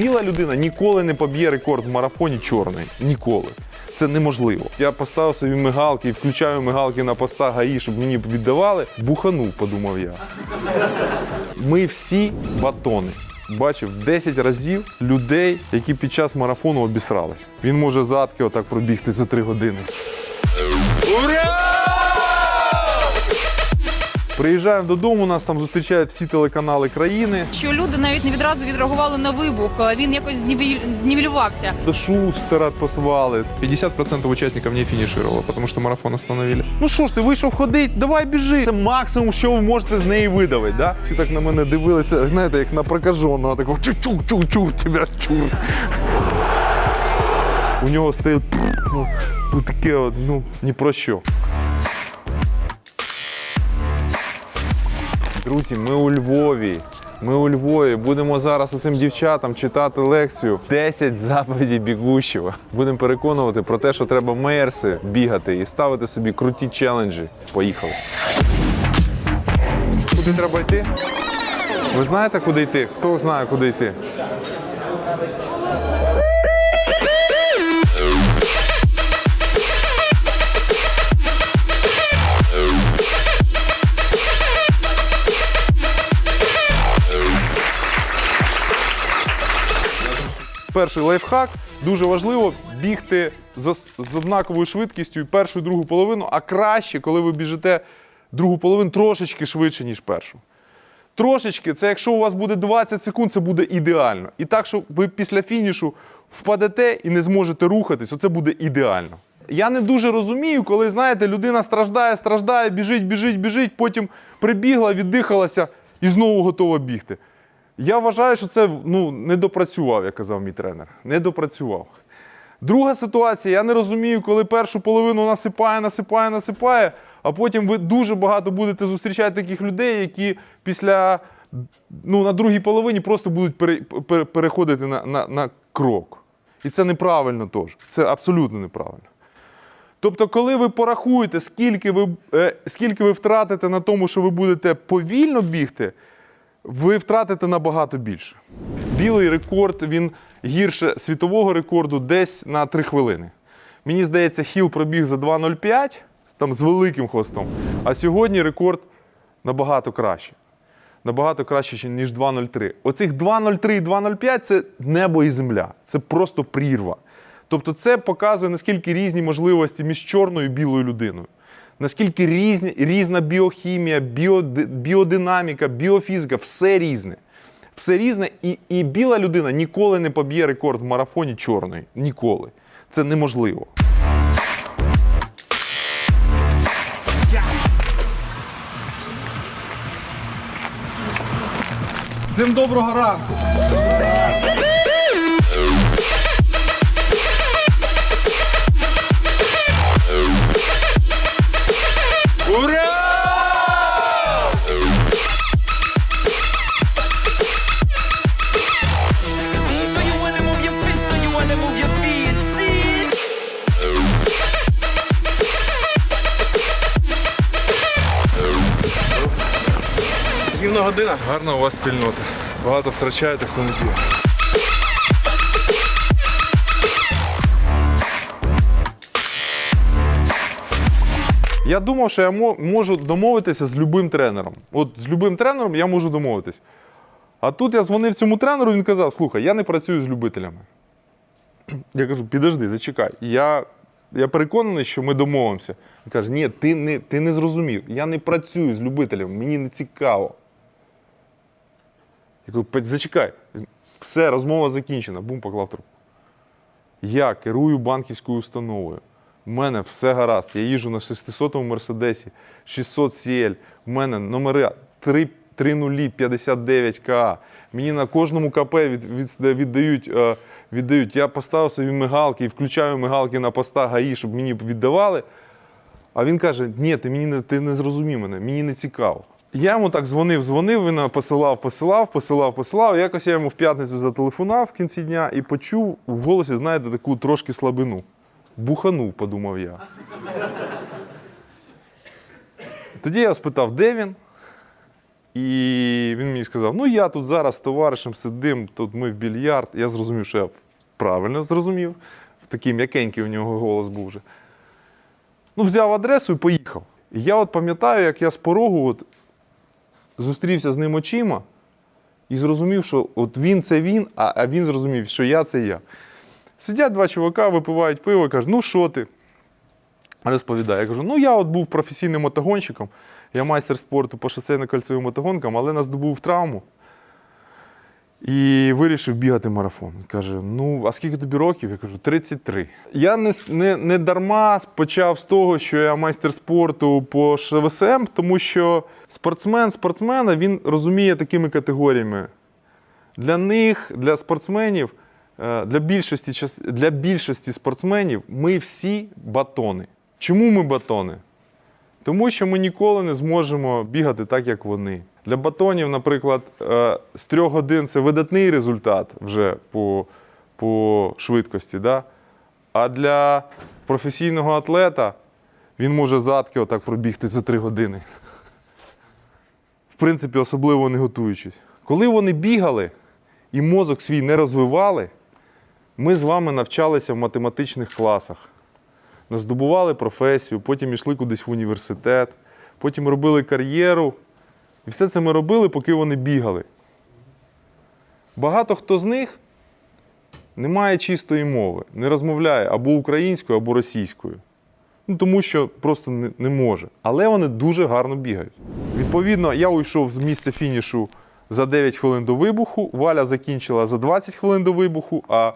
Біла людина ніколи не поб'є рекорд в марафоні чорний. Ніколи. Це неможливо. Я поставив собі мигалки і включаю мигалки на постах ГАІ, щоб мені віддавали. Буханув, подумав я. Ми всі батони. Бачив 10 разів людей, які під час марафону обісрались. Він може задки отак пробігти за 3 години. Приїжджаємо додому, нас там зустрічають всі телеканали країни. Що люди навіть не відразу відреагували на вибух. Він якось знівелювався. Шустера посвали. 50% участников не финишировало, потому что марафон остановили. Ну що ж ти вийшов ходити, давай біжи. Це максимум, що ви можете з неї видавити. Да? Всі так на мене дивилися, знаєте, як на прокаженого, такого чур-чур-чур, тебе чур. У нього стоїть ну, ну, таке, от, ну, ні про що. Друзі, ми у Львові. Ми у Львові будемо зараз усім дівчатам читати лекцію 10 заповідей бігущого. Будемо переконувати про те, що треба мерси бігати і ставити собі круті челенджі. Поїхали. Куди треба йти? Ви знаєте, куди йти? Хто знає, куди йти? Перший лайфхак дуже важливо бігти з, однаковою швидкістю і першу і другу половину, а краще, коли ви біжите другу половину трошечки швидше, ніж першу. Трошечки, це якщо у вас буде 20 секунд, це буде ідеально. І так, що ви після фінішу впадете і не зможете рухатись, оце буде ідеально. Я не дуже розумію, коли, знаєте, людина страждає, страждає, біжить, біжить, біжить, потім прибігла, віддихалася і знову готова бігти. Я вважаю, що це ну, не допрацював, як казав мій тренер. Не допрацював. Друга ситуація, я не розумію, коли першу половину насипає, насипає, насипає, а потім ви дуже багато будете зустрічати таких людей, які після ну, на другій половині просто будуть пере, пере- переходити на, на, на крок. І це неправильно теж. Це абсолютно неправильно. Тобто, коли ви порахуєте, скільки ви, е, скільки ви втратите на тому, що ви будете повільно бігти, ви втратите набагато більше. Білий рекорд він гірше світового рекорду десь на 3 хвилини. Мені здається, Хіл пробіг за 2.05 там з великим хвостом. А сьогодні рекорд набагато краще. Набагато краще, ніж 2.03. Оцих 2.03 і 2.05 це небо і земля. Це просто прірва. Тобто це показує, наскільки різні можливості між чорною і білою людиною. Наскільки різні, різна біохімія, біоди- біодинаміка, біофізика, все різне. Все різне, і, і біла людина ніколи не поб'є рекорд в марафоні чорної. Ніколи. Це неможливо. Всім доброго ранку. Година. Гарна у вас спільнота. Багато втрачаєте, хто не б'є. Я думав, що я можу домовитися з любим тренером. От з любим тренером я можу домовитись. А тут я дзвонив цьому тренеру, він казав: слухай, я не працюю з любителями. Я кажу, підожди, зачекай. Я, я переконаний, що ми домовимося. Він каже, ні, ти не, ти не зрозумів. Я не працюю з любителями, мені не цікаво. Я кажу, зачекай. Все, розмова закінчена. Бум, поклав трубку. Я керую банківською установою. У мене все гаразд. Я їжджу на 600-му Мерседесі, 600 CL. У мене номери 3, 3059 КА. Мені на кожному КП від, від, віддають, е, віддають. Я поставив собі мигалки і включаю мигалки на постах ГАІ, щоб мені віддавали. А він каже: ні, ти мені не ти не зрозумів мене, мені не цікаво. Я йому так дзвонив, дзвонив, він посилав, посилав, посилав, посилав. Якось я йому в п'ятницю зателефонував в кінці дня і почув в голосі, знаєте, таку трошки слабину. Буханув, подумав я. Тоді я спитав, де він. І він мені сказав: ну я тут зараз з товаришем сидим, тут ми в більярд. Я зрозумів, що я правильно зрозумів. Такий м'якенький у нього голос був вже. Ну, взяв адресу і поїхав. І я от пам'ятаю, як я з порогу от зустрівся з ним очима і зрозумів, що от він це він, а, він зрозумів, що я це я. Сидять два чувака, випивають пиво кажуть, ну що ти? Розповідає. Я кажу, ну я от був професійним мотогонщиком, я майстер спорту по шосейно-кольцевим мотогонкам, але нас здобув травму і вирішив бігати марафон. Каже: Ну, а скільки тобі років? Я кажу, 33. Я не, не, не дарма почав з того, що я майстер спорту по ШВСМ, тому що спортсмен спортсмена він розуміє такими категоріями. Для них, для спортсменів, е, для більшості, для більшості спортсменів ми всі батони. Чому ми батони? Тому що ми ніколи не зможемо бігати так, як вони. Для батонів, наприклад, е, з трьох годин це видатний результат вже по, по швидкості. Да? А для професійного атлета він може задки отак пробігти за три години. В принципі, особливо не готуючись. Коли вони бігали і мозок свій не розвивали, ми з вами навчалися в математичних класах здобували професію, потім йшли кудись в університет, потім робили кар'єру. І все це ми робили, поки вони бігали. Багато хто з них не має чистої мови, не розмовляє або українською, або російською. Ну, тому що просто не, не може. Але вони дуже гарно бігають. Відповідно, я уйшов з місця фінішу за 9 хвилин до вибуху, Валя закінчила за 20 хвилин до вибуху, а,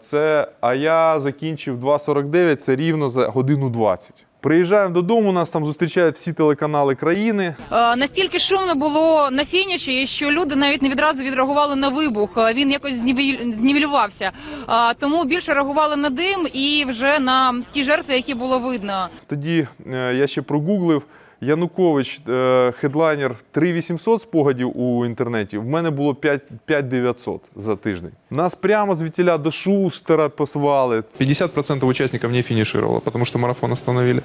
це, а я закінчив 2.49, це рівно за годину 20. Приїжджаємо додому, нас там зустрічають всі телеканали країни. Е, Настільки шумно було на фініші, що люди навіть не відразу відреагували на вибух. Е, Він якось знівель- знівелювався. Е, Тому більше реагували на дим і вже на ті жертви, які було видно. Тоді е, я ще прогуглив Янукович, е, хедлайнер 3800 спогадів у інтернеті. В мене було 5900 за тиждень. Нас прямо звідтіля до Шустера посвали. 50% участников не финишировало, потому что марафон остановили.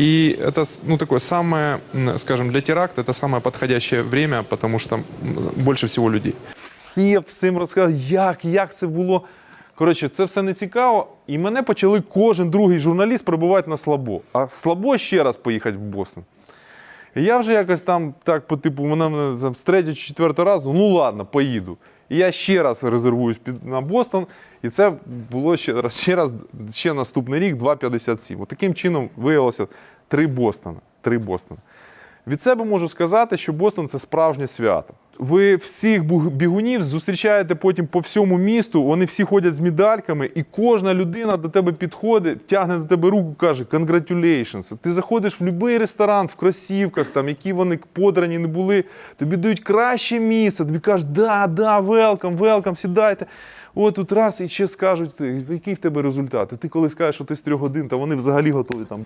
И это, с- ну, такое самое, скажем, для теракта это самое подходящее время, потому что больше всего людей. Всі всім розказали, як, як це було. Коротше, це все не цікаво. І мене почали кожен другий журналіст прибувати на слабо. А слабо ще раз поїхати в Бостон. І я вже якось там так, по типу, вона мене там з третього чи четвертого разу, ну ладно, поїду. І я ще раз резервуюсь на Бостон. І це було ще раз, ще раз, ще наступний рік 2,57. От таким чином виявилося три Бостона. Три Бостона. Від себе можу сказати, що Бостон це справжнє свято. Ви всіх бігунів зустрічаєте потім по всьому місту, вони всі ходять з медальками, і кожна людина до тебе підходить, тягне до тебе руку, каже «Congratulations». Ти заходиш в будь-який ресторан в кросівках, там, які вони подрані не були, тобі дають краще місце, тобі кажуть, да, да, велкам, велкам, сідайте. От тут раз і ще скажуть, який в тебе результат. І ти коли скажеш, що ти з трьох годин, то вони взагалі готові там.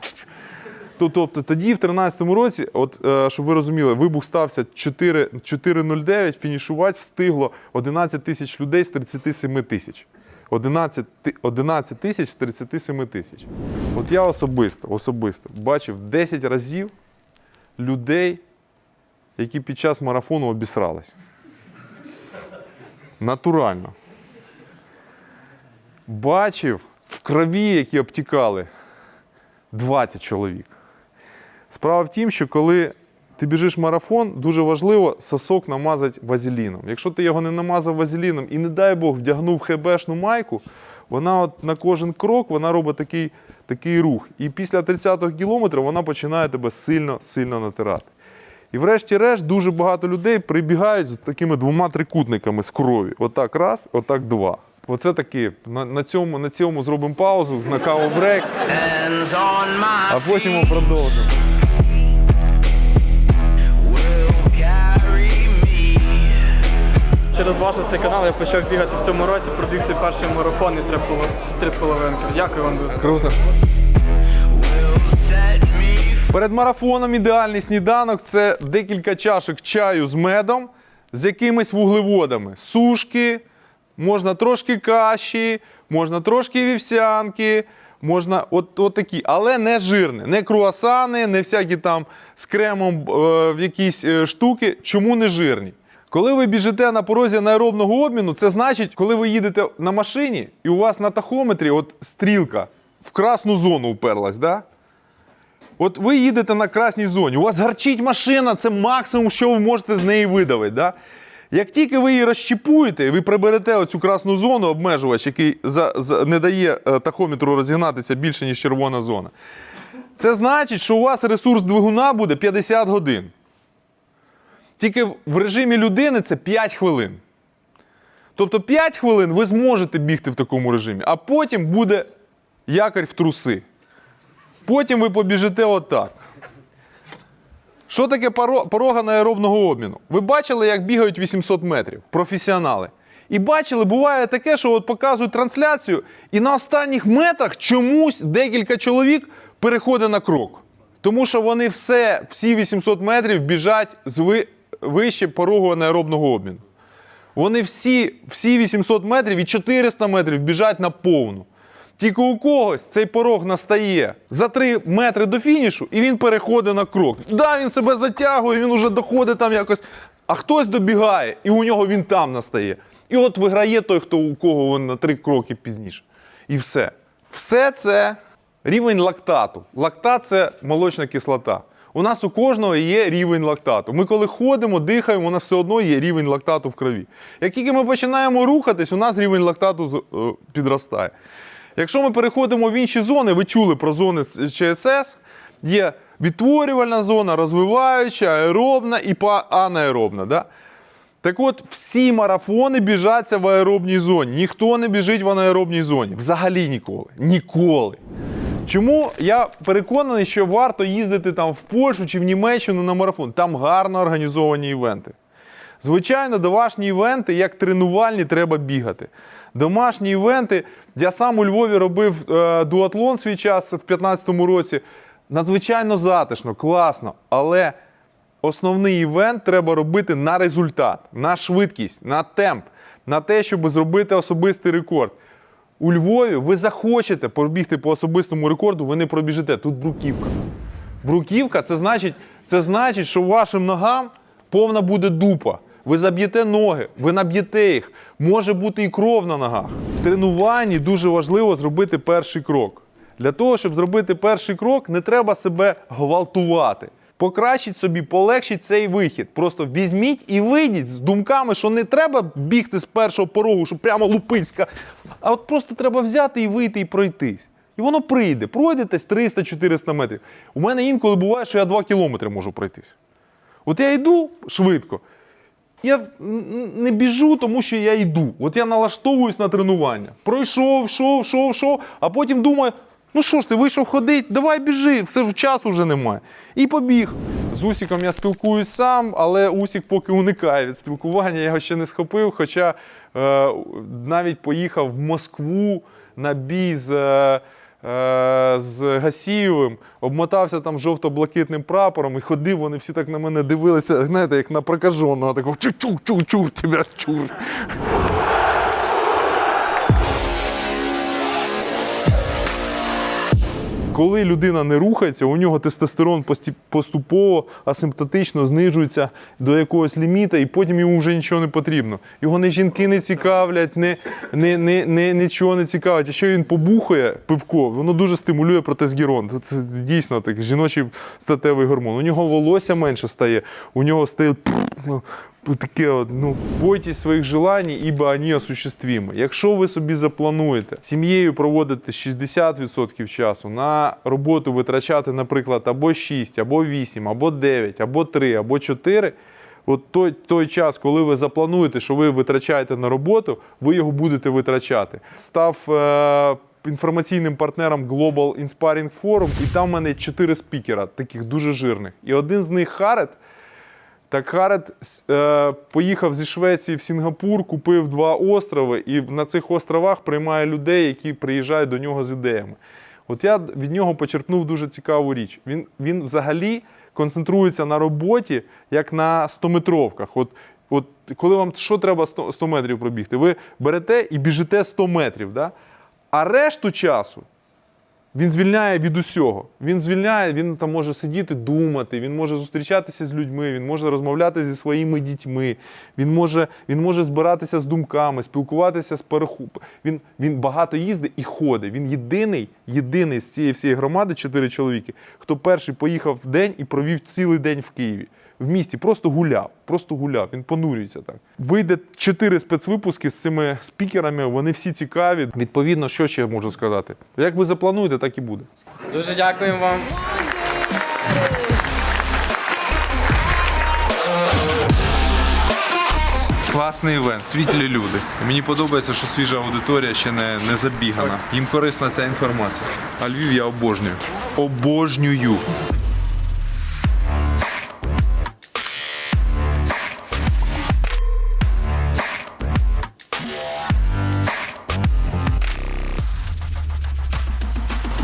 То- Тобто тоді, в 13-му році, от е, щоб ви розуміли, вибух стався 4 4.09, фінішувати встигло 11 тисяч людей з 37 тисяч. 11, 11 тисяч з 37 тисяч. От я особисто, особисто бачив 10 разів людей, які під час марафону обісрались. Натурально. Бачив в крові, які обтікали 20 чоловік. Справа в тім, що коли ти біжиш марафон, дуже важливо сосок намазати вазеліном. Якщо ти його не намазав вазеліном і, не дай Бог, вдягнув хебешну майку, вона от на кожен крок вона робить такий, такий рух. І після 30-го кілометра вона починає тебе сильно-сильно натирати. І врешті-решт дуже багато людей прибігають з такими двома трикутниками з крові. Отак раз, отак два. Оце такі. На, на, цьому, на цьому зробимо паузу, на каву брейк, а потім продовжимо. Через ваш цей канал я почав бігати в цьому році, пробіг свій перший марафон і три, поло- три половинки. Дякую вам дуже. Круто. Перед марафоном ідеальний сніданок це декілька чашок чаю з медом, з якимись вуглеводами. Сушки, можна трошки каші, можна трошки вівсянки, Можна от, от такі, але не жирне, не круасани, не всякі там з кремом е, в якісь е, штуки. Чому не жирні? Коли ви біжите на порозі аеробного обміну, це значить, коли ви їдете на машині і у вас на тахометрі от стрілка в красну зону уперлась, да? От ви їдете на красній зоні, у вас гарчить машина, це максимум, що ви можете з неї видавити. Да? Як тільки ви її розщіпуєте, ви приберете оцю красну зону, обмежувач, який за, за, не дає е, тахометру розігнатися більше, ніж червона зона, це значить, що у вас ресурс двигуна буде 50 годин. Тільки в режимі людини це 5 хвилин. Тобто 5 хвилин ви зможете бігти в такому режимі, а потім буде якорь в труси. Потім ви побіжите отак. Що таке порога аеробного обміну? Ви бачили, як бігають 800 метрів професіонали. І бачили, буває таке, що от показують трансляцію, і на останніх метрах чомусь декілька чоловік переходить на крок. Тому що вони все, всі 800 метрів біжать з вище порогу аеробного обміну. Вони всі, всі 800 метрів і 400 метрів біжать на повну. Тільки у когось цей порог настає за 3 метри до фінішу, і він переходить на крок. Да, він себе затягує, він уже доходить там якось. А хтось добігає, і у нього він там настає. І от виграє той, хто у кого він на 3 кроки пізніше. І все. Все це рівень лактату. Лактат це молочна кислота. У нас у кожного є рівень лактату. Ми коли ходимо, дихаємо, у нас все одно є рівень лактату в крові. Як тільки ми починаємо рухатись, у нас рівень лактату е, підростає. Якщо ми переходимо в інші зони, ви чули про зони ЧСС, є відтворювальна зона, розвиваюча, аеробна і анаеробна. Да? Так от, всі марафони біжаться в аеробній зоні. Ніхто не біжить в анаеробній зоні. Взагалі ніколи. Ніколи. Чому я переконаний, що варто їздити там в Польщу чи в Німеччину на марафон? Там гарно організовані івенти. Звичайно, домашні івенти, як тренувальні, треба бігати. Домашні івенти. Я сам у Львові робив е, дуатлон свій час в 2015 році. Надзвичайно затишно, класно. Але основний івент треба робити на результат, на швидкість, на темп, на те, щоб зробити особистий рекорд. У Львові ви захочете пробігти по особистому рекорду, ви не пробіжите. Тут бруківка. Бруківка це значить, це значить, що вашим ногам повна буде дупа. Ви заб'єте ноги, ви наб'єте їх. Може бути і кров на ногах. В тренуванні дуже важливо зробити перший крок. Для того, щоб зробити перший крок, не треба себе гвалтувати. Покращіть собі, полегшіть цей вихід. Просто візьміть і вийдіть з думками, що не треба бігти з першого порогу, щоб прямо лупицька. А от просто треба взяти і вийти і пройтись. І воно прийде. Пройдетесь 300-400 метрів. У мене інколи буває, що я 2 кілометри можу пройтись. От я йду швидко. Я не біжу, тому що я йду. От я налаштовуюсь на тренування. Пройшов, йшов, йшов, йшов, а потім думаю, ну що ж ти вийшов ходити, давай біжи, все часу вже немає. І побіг. З Усіком я спілкуюсь сам, але Усік поки уникає від спілкування, я його ще не схопив. Хоча е, навіть поїхав в Москву на бій з. Е, е, з Гасієвим, обмотався там жовто-блакитним прапором і ходив, вони всі так на мене дивилися, знаєте, як на прокаженого, такого чур-чур-чур, тебе чур. Коли людина не рухається, у нього тестостерон поступово асимптотично знижується до якогось ліміта, і потім йому вже нічого не потрібно. Його не жінки не цікавлять, не, не, не, не, нічого не цікавить. Якщо він побухає пивко, воно дуже стимулює протестогерон. Це дійсно так, жіночий статевий гормон. У нього волосся менше стає, у нього стає таке, от, ну, бойтесь своїх желань, ібо вони осуществимі. Якщо ви собі заплануєте сім'єю проводити 60% часу, на роботу витрачати, наприклад, або 6, або 8, або 9, або 3, або 4, От той, той час, коли ви заплануєте, що ви витрачаєте на роботу, ви його будете витрачати. Став е, інформаційним партнером Global Inspiring Forum, і там в мене чотири спікера, таких дуже жирних. І один з них Харет. Так Харет е, поїхав зі Швеції в Сінгапур, купив два острови, і на цих островах приймає людей, які приїжджають до нього з ідеями. От я від нього почерпнув дуже цікаву річ. Він, він взагалі концентрується на роботі, як на 100-метровках. От, от коли вам що треба 100, 100 метрів пробігти, ви берете і біжите 100 метрів. Да? А решту часу Він звільняє від усього. Він звільняє, він там може сидіти, думати, він може зустрічатися з людьми, він може розмовляти зі своїми дітьми, він може, він може збиратися з думками, спілкуватися з переху. Він, він багато їздить і ходить. Він єдиний, єдиний з цієї всієї громади, чотири чоловіки, хто перший поїхав в день і провів цілий день в Києві. В місті просто гуляв, просто гуляв. Він понурюється так. Вийде чотири спецвипуски з цими спікерами. Вони всі цікаві. Відповідно, що ще можу сказати? Як ви заплануєте, так і буде. Дуже дякуємо вам. Класний івент, світлі люди. Мені подобається, що свіжа аудиторія ще не, не забігана. Їм корисна ця інформація. А Львів я обожнюю. Обожнюю.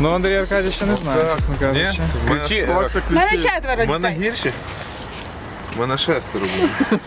Ну, Андрій Аркадій ще не знає, чесно Ні? кажучи. В мене, У мене четверо в мене дітей. гірші? У мене шестеро було.